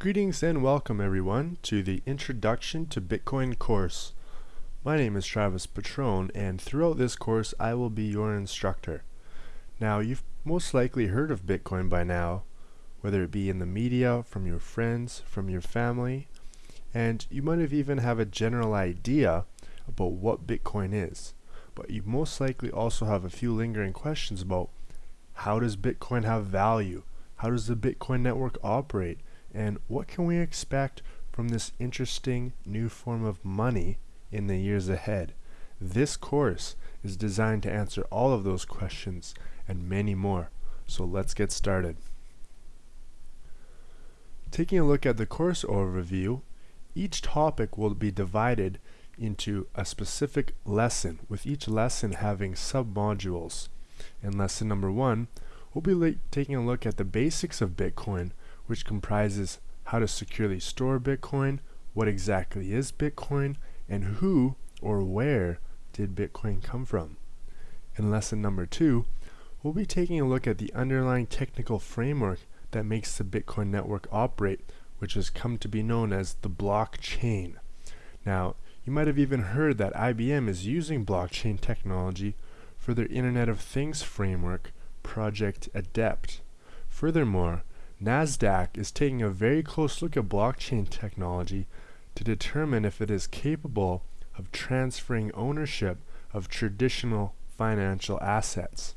Greetings and welcome everyone to the Introduction to Bitcoin course. My name is Travis Patron and throughout this course I will be your instructor. Now you've most likely heard of Bitcoin by now, whether it be in the media, from your friends, from your family, and you might have even have a general idea about what Bitcoin is. But you most likely also have a few lingering questions about how does Bitcoin have value? How does the Bitcoin network operate? And what can we expect from this interesting new form of money in the years ahead. This course is designed to answer all of those questions and many more. So let's get started. Taking a look at the course overview, each topic will be divided into a specific lesson, with each lesson having sub-modules. In lesson number one, we'll be taking a look at the basics of Bitcoin, which comprises how to securely store Bitcoin, what exactly is Bitcoin, and who or where did Bitcoin come from. In lesson number two, we'll be taking a look at the underlying technical framework that makes the Bitcoin network operate, which has come to be known as the blockchain. Now, you might have even heard that IBM is using blockchain technology for their Internet of Things framework, Project Adept. Furthermore, NASDAQ is taking a very close look at blockchain technology to determine if it is capable of transferring ownership of traditional financial assets.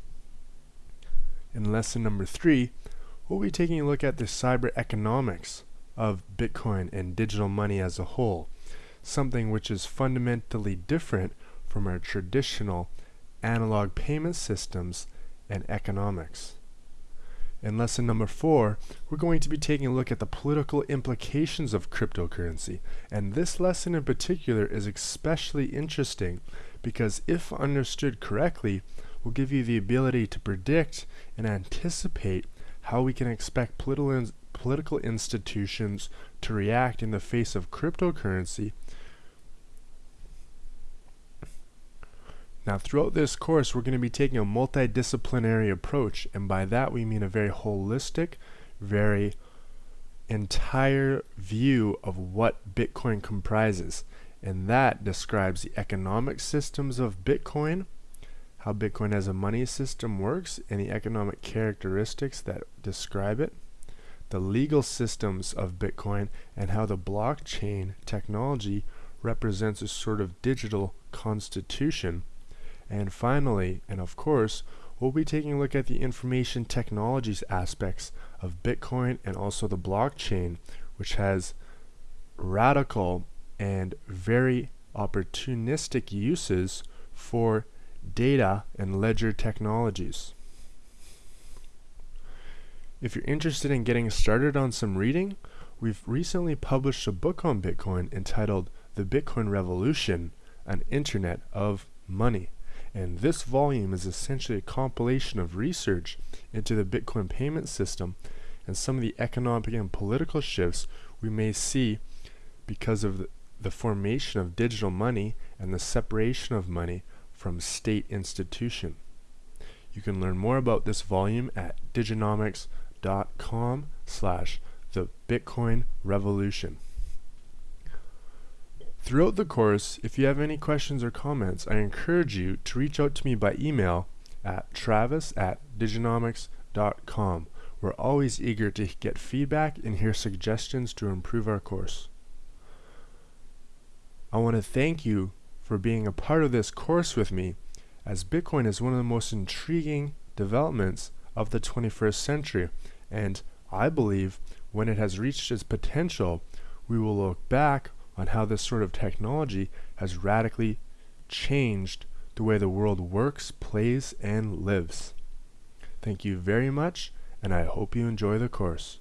In lesson number three, we'll be taking a look at the cyber economics of Bitcoin and digital money as a whole, something which is fundamentally different from our traditional analog payment systems and economics. In lesson number four, we're going to be taking a look at the political implications of cryptocurrency. And this lesson in particular is especially interesting because if understood correctly, will give you the ability to predict and anticipate how we can expect political, in political institutions to react in the face of cryptocurrency Now throughout this course we're going to be taking a multidisciplinary approach and by that we mean a very holistic, very entire view of what Bitcoin comprises. And that describes the economic systems of Bitcoin, how Bitcoin as a money system works and the economic characteristics that describe it, the legal systems of Bitcoin and how the blockchain technology represents a sort of digital constitution and finally, and of course, we'll be taking a look at the information technologies aspects of Bitcoin and also the blockchain, which has radical and very opportunistic uses for data and ledger technologies. If you're interested in getting started on some reading, we've recently published a book on Bitcoin entitled The Bitcoin Revolution, an Internet of Money. And this volume is essentially a compilation of research into the Bitcoin payment system and some of the economic and political shifts we may see because of the, formation of digital money and the separation of money from state institution. You can learn more about this volume at diginomics.com slash the Bitcoin Revolution. Throughout the course, if you have any questions or comments, I encourage you to reach out to me by email at travis at diginomics.com. We're always eager to get feedback and hear suggestions to improve our course. I want to thank you for being a part of this course with me, as Bitcoin is one of the most intriguing developments of the 21st century, and I believe when it has reached its potential, we will look back on how this sort of technology has radically changed the way the world works, plays, and lives. Thank you very much, and I hope you enjoy the course.